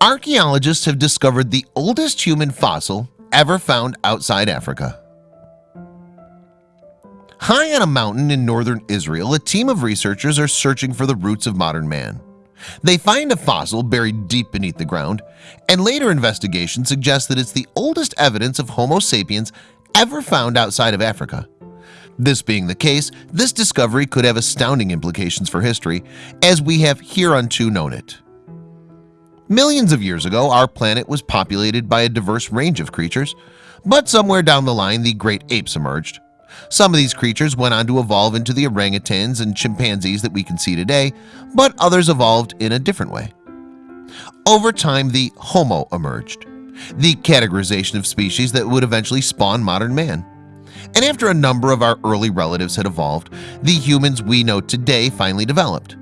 Archaeologists have discovered the oldest human fossil ever found outside Africa. High on a mountain in northern Israel a team of researchers are searching for the roots of modern man. They find a fossil buried deep beneath the ground and later investigation suggests that it's the oldest evidence of Homo sapiens ever found outside of Africa. This being the case this discovery could have astounding implications for history as we have hereunto known it Millions of years ago our planet was populated by a diverse range of creatures But somewhere down the line the great apes emerged. Some of these creatures went on to evolve into the orangutans and chimpanzees that we can see today But others evolved in a different way. Over time the Homo emerged the categorization of species that would eventually spawn modern man. And after a number of our early relatives had evolved the humans we know today finally developed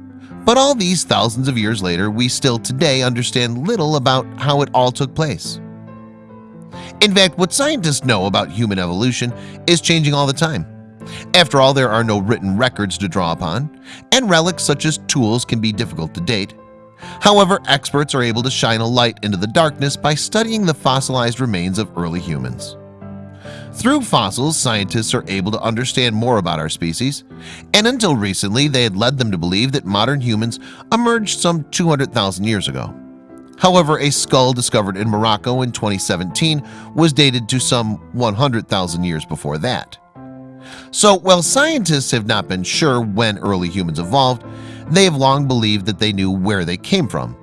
but all these thousands of years later we still today understand little about how it all took place. In fact what scientists know about human evolution is changing all the time. After all there are no written records to draw upon and relics such as tools can be difficult to date. However, experts are able to shine a light into the darkness by studying the fossilized remains of early humans through fossils scientists are able to understand more about our species and until recently they had led them to believe that modern humans emerged some 200,000 years ago. However, a skull discovered in Morocco in 2017 was dated to some 100,000 years before that. So while scientists have not been sure when early humans evolved They have long believed that they knew where they came from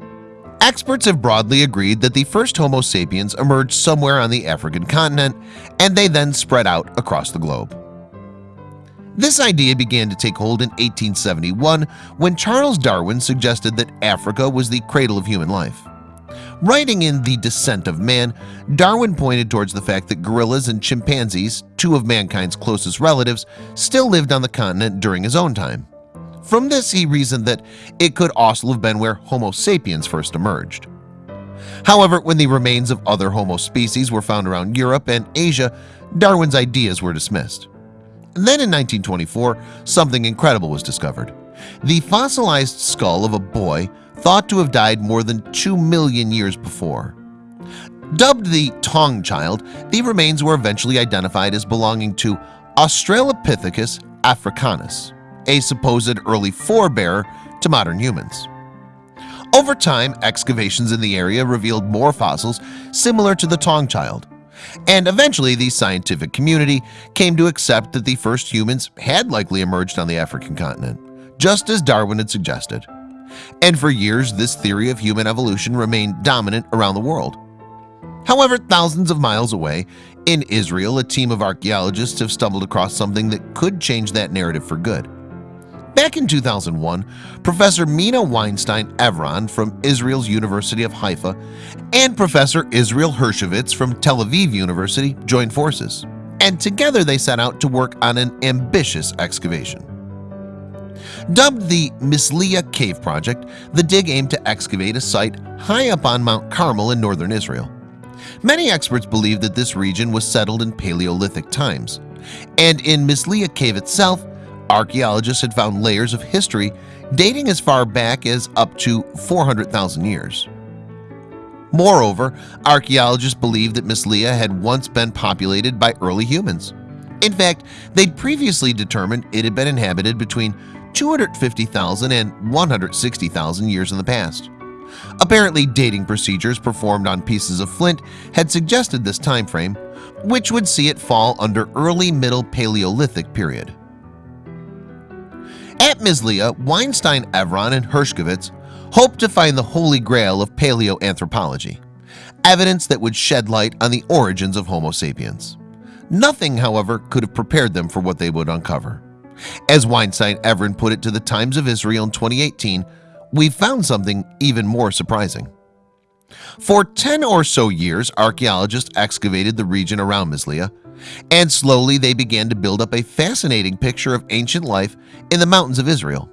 Experts have broadly agreed that the first Homo sapiens emerged somewhere on the African continent and they then spread out across the globe this idea began to take hold in 1871 when Charles Darwin suggested that Africa was the cradle of human life Writing in The Descent of Man, Darwin pointed towards the fact that gorillas and chimpanzees, two of mankind's closest relatives, still lived on the continent during his own time. From this he reasoned that it could also have been where Homo sapiens first emerged. However, when the remains of other Homo species were found around Europe and Asia, Darwin's ideas were dismissed. Then in 1924, something incredible was discovered. The fossilized skull of a boy thought to have died more than 2 million years before Dubbed the Taung child, the remains were eventually identified as belonging to Australopithecus africanus, a supposed early forebearer to modern humans. Over time, excavations in the area revealed more fossils similar to the Taung child, and eventually the scientific community came to accept that the first humans had likely emerged on the African continent, just as Darwin had suggested. And for years this theory of human evolution remained dominant around the world. However thousands of miles away in Israel a team of archaeologists have stumbled across something that could change that narrative for good Back in 2001 Professor Mina Weinstein Evron from Israel's University of Haifa and Professor Israel Hershkovitz from Tel Aviv University joined forces and together they set out to work on an ambitious excavation Dubbed the Misliya Cave Project, the dig aimed to excavate a site high up on Mount Carmel in northern Israel. Many experts believe that this region was settled in Paleolithic times, and in Misliya Cave itself, archaeologists had found layers of history dating as far back as up to 400,000 years. Moreover, archaeologists believe that Misliya had once been populated by early humans. In fact, they'd previously determined it had been inhabited between 250,000 and 160,000 years in the past. Apparently dating procedures performed on pieces of flint had suggested this time frame, which would see it fall under early middle Paleolithic period. At Misliya, Weinstein, Evron, and Hershkovitz hoped to find the holy grail of paleoanthropology, evidence that would shed light on the origins of Homo sapiens. Nothing, however, could have prepared them for what they would uncover. As Weinstein Evron put it to the Times of Israel in 2018, we found something even more surprising. For 10 or so years, archaeologists excavated the region around Misliya, and slowly they began to build up a fascinating picture of ancient life in the mountains of Israel.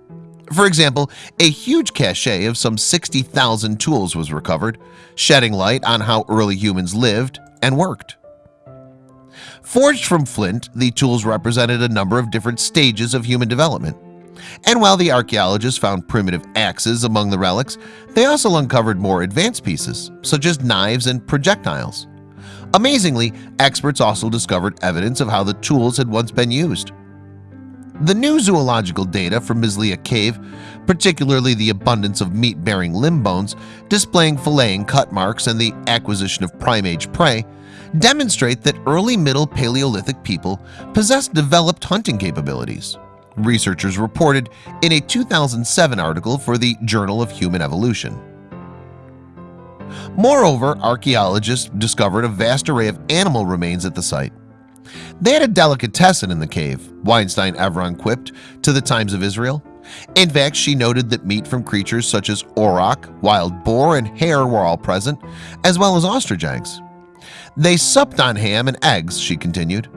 For example, a huge cache of some 60,000 tools was recovered, shedding light on how early humans lived and worked. Forged from flint, the tools represented a number of different stages of human development. And while the archaeologists found primitive axes among the relics, they also uncovered more advanced pieces, such as knives and projectiles. Amazingly, experts also discovered evidence of how the tools had once been used. The new zoological data from Misliya Cave, particularly the abundance of meat-bearing limb bones displaying filleting cut marks and the acquisition of prime-age prey, demonstrate that early Middle Paleolithic people possessed developed hunting capabilities. Researchers reported in a 2007 article for the Journal of Human Evolution. Moreover, archaeologists discovered a vast array of animal remains at the site. They had a delicatessen in the cave, Weinstein Evron quipped to the Times of Israel. In fact, she noted that meat from creatures such as auroch, wild boar, and hare were all present, as well as ostrich eggs. They supped on ham and eggs, she continued.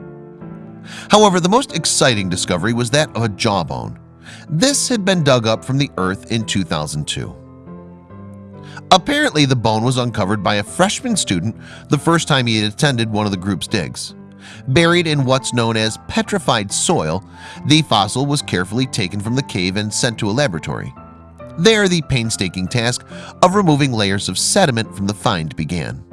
However, the most exciting discovery was that of a jawbone. This had been dug up from the earth in 2002. Apparently, the bone was uncovered by a freshman student the first time he had attended one of the group's digs. Buried in what's known as petrified soil, the fossil was carefully taken from the cave and sent to a laboratory. There, the painstaking task of removing layers of sediment from the find began.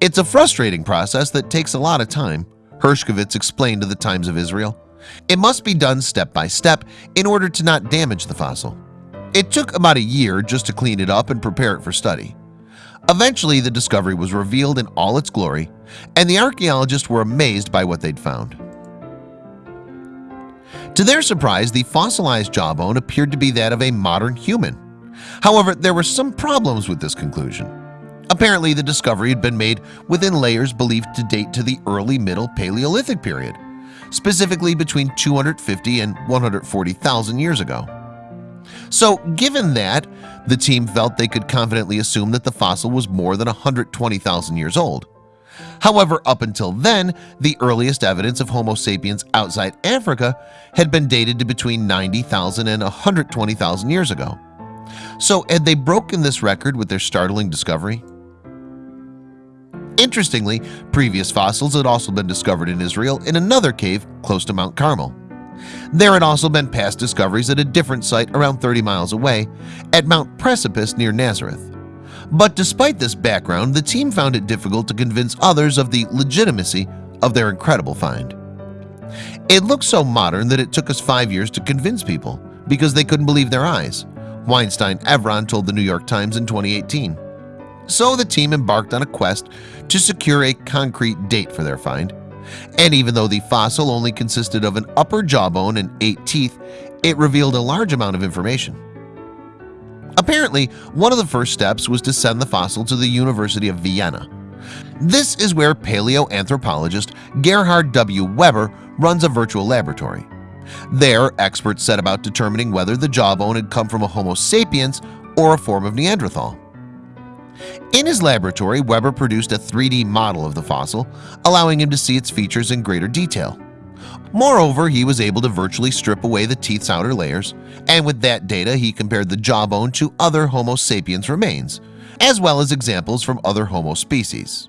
It's a frustrating process that takes a lot of time, Hershkovitz explained to the Times of Israel. It must be done step by step in order to not damage the fossil. It took about a year just to clean it up and prepare it for study. Eventually, the discovery was revealed in all its glory, and the archaeologists were amazed by what they'd found. To their surprise, the fossilized jawbone appeared to be that of a modern human. However, there were some problems with this conclusion. Apparently, the discovery had been made within layers believed to date to the early Middle Paleolithic period, specifically between 250 and 140,000 years ago. So given that, the team felt they could confidently assume that the fossil was more than 120,000 years old. However, up until then, the earliest evidence of Homo sapiens outside Africa had been dated to between 90,000 and 120,000 years ago. So had they broken this record with their startling discovery? Interestingly, previous fossils had also been discovered in Israel in another cave close to Mount Carmel. There had also been past discoveries at a different site around 30 miles away at Mount Precipice near Nazareth. But despite this background, the team found it difficult to convince others of the legitimacy of their incredible find. It looked so modern that it took us five years to convince people because they couldn't believe their eyes, Weinstein Evron told the New York Times in 2018. So the team embarked on a quest to secure a concrete date for their find. And even though the fossil only consisted of an upper jawbone and eight teeth, it revealed a large amount of information. Apparently, one of the first steps was to send the fossil to the University of Vienna. This is where paleoanthropologist Gerhard W. Weber runs a virtual laboratory. There, experts set about determining whether the jawbone had come from a Homo sapiens or a form of Neanderthal. In his laboratory, Weber produced a 3D model of the fossil, allowing him to see its features in greater detail. Moreover, he was able to virtually strip away the teeth's outer layers, and with that data he compared the jawbone to other Homo sapiens remains, as well as examples from other Homo species.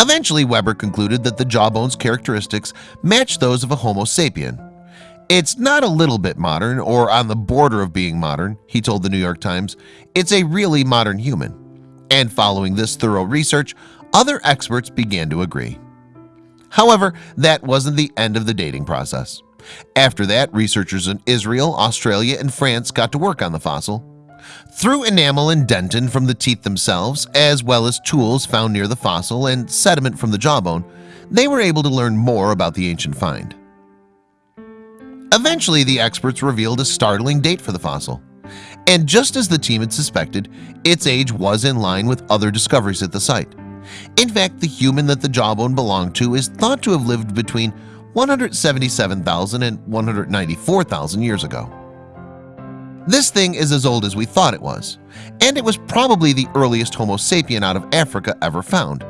Eventually, Weber concluded that the jawbone's characteristics matched those of a Homo sapien, it's not a little bit modern or on the border of being modern, he told the New York Times. It's a really modern human. And following this thorough research, other experts began to agree. However, that wasn't the end of the dating process. After that, researchers in Israel, Australia, and France got to work on the fossil. Through enamel and dentin from the teeth themselves, as well as tools found near the fossil and sediment from the jawbone, they were able to learn more about the ancient find. Eventually, the experts revealed a startling date for the fossil. And just as the team had suspected, its age was in line with other discoveries at the site. In fact, the human that the jawbone belonged to is thought to have lived between 177,000 and 194,000 years ago. This thing is as old as we thought it was, and it was probably the earliest Homo sapien out of Africa ever found.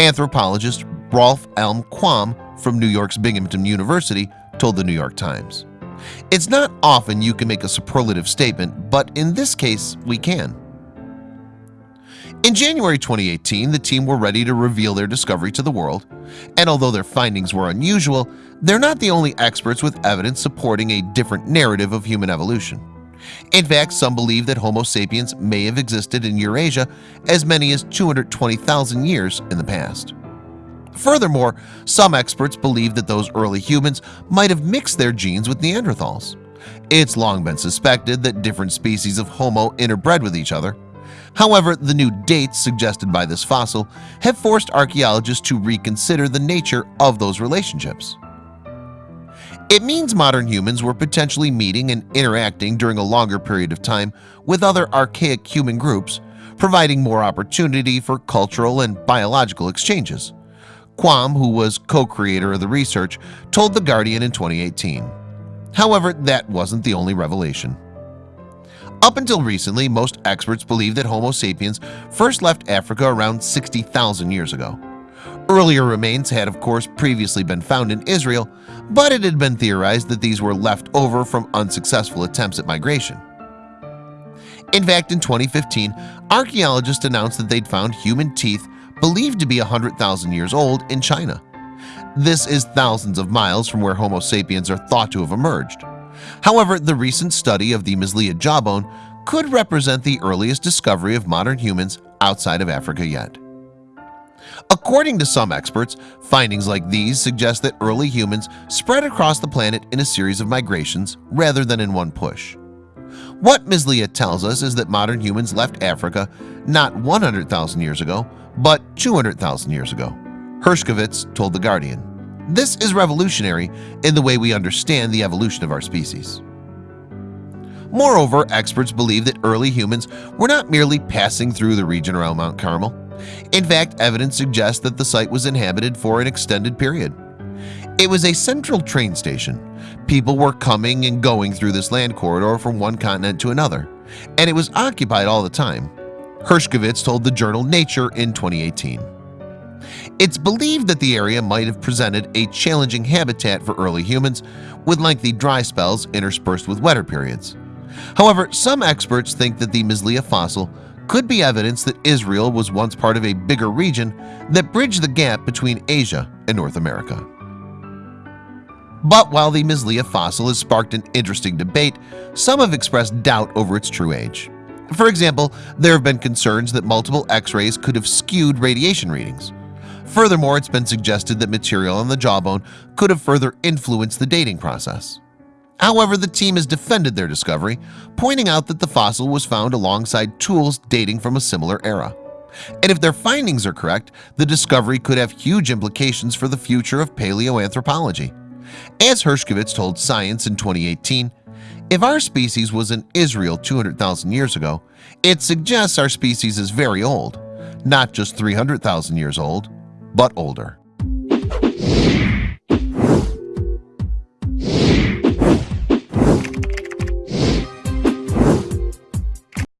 Anthropologist Rolf M. Quam from New York's Binghamton University told the New York Times. It's not often you can make a superlative statement, but in this case we can. In January 2018 the team were ready to reveal their discovery to the world and although their findings were unusual They're not the only experts with evidence supporting a different narrative of human evolution In fact some believe that Homo sapiens may have existed in Eurasia as many as 220,000 years in the past Furthermore, some experts believe that those early humans might have mixed their genes with Neanderthals. It's long been suspected that different species of Homo interbred with each other. However, the new dates suggested by this fossil have forced archaeologists to reconsider the nature of those relationships. It means modern humans were potentially meeting and interacting during a longer period of time with other archaic human groups providing more opportunity for cultural and biological exchanges Quam who was co-creator of the research told the Guardian in 2018 However, that wasn't the only revelation. Up until recently most experts believed that Homo sapiens first left Africa around 60,000 years ago. Earlier remains had of course previously been found in Israel But it had been theorized that these were left over from unsuccessful attempts at migration. In fact in 2015 archaeologists announced that they'd found human teeth believed to be hundred thousand years old in China This is thousands of miles from where Homo sapiens are thought to have emerged However, the recent study of the Misliya jawbone could represent the earliest discovery of modern humans outside of Africa yet. According to some experts, findings like these suggest that early humans spread across the planet in a series of migrations rather than in one push. What Misliya tells us is that modern humans left Africa not 100,000 years ago, but 200,000 years ago. Hershkovitz told The Guardian. This is revolutionary in the way we understand the evolution of our species Moreover experts believe that early humans were not merely passing through the region around Mount Carmel In fact evidence suggests that the site was inhabited for an extended period It was a central train station. People were coming and going through this land corridor from one continent to another and it was occupied all the time. Hershkovitz told the journal Nature in 2018 it's believed that the area might have presented a challenging habitat for early humans with lengthy dry spells interspersed with wetter periods. However, some experts think that the Misliya fossil could be evidence that Israel was once part of a bigger region that bridged the gap between Asia and North America But while the Misliya fossil has sparked an interesting debate some have expressed doubt over its true age For example, there have been concerns that multiple x-rays could have skewed radiation readings Furthermore, it's been suggested that material on the jawbone could have further influenced the dating process. However, the team has defended their discovery, pointing out that the fossil was found alongside tools dating from a similar era. And if their findings are correct, the discovery could have huge implications for the future of paleoanthropology. As Hershkovitz told Science in 2018, if our species was in Israel 200,000 years ago, it suggests our species is very old, not just 300,000 years old, but older.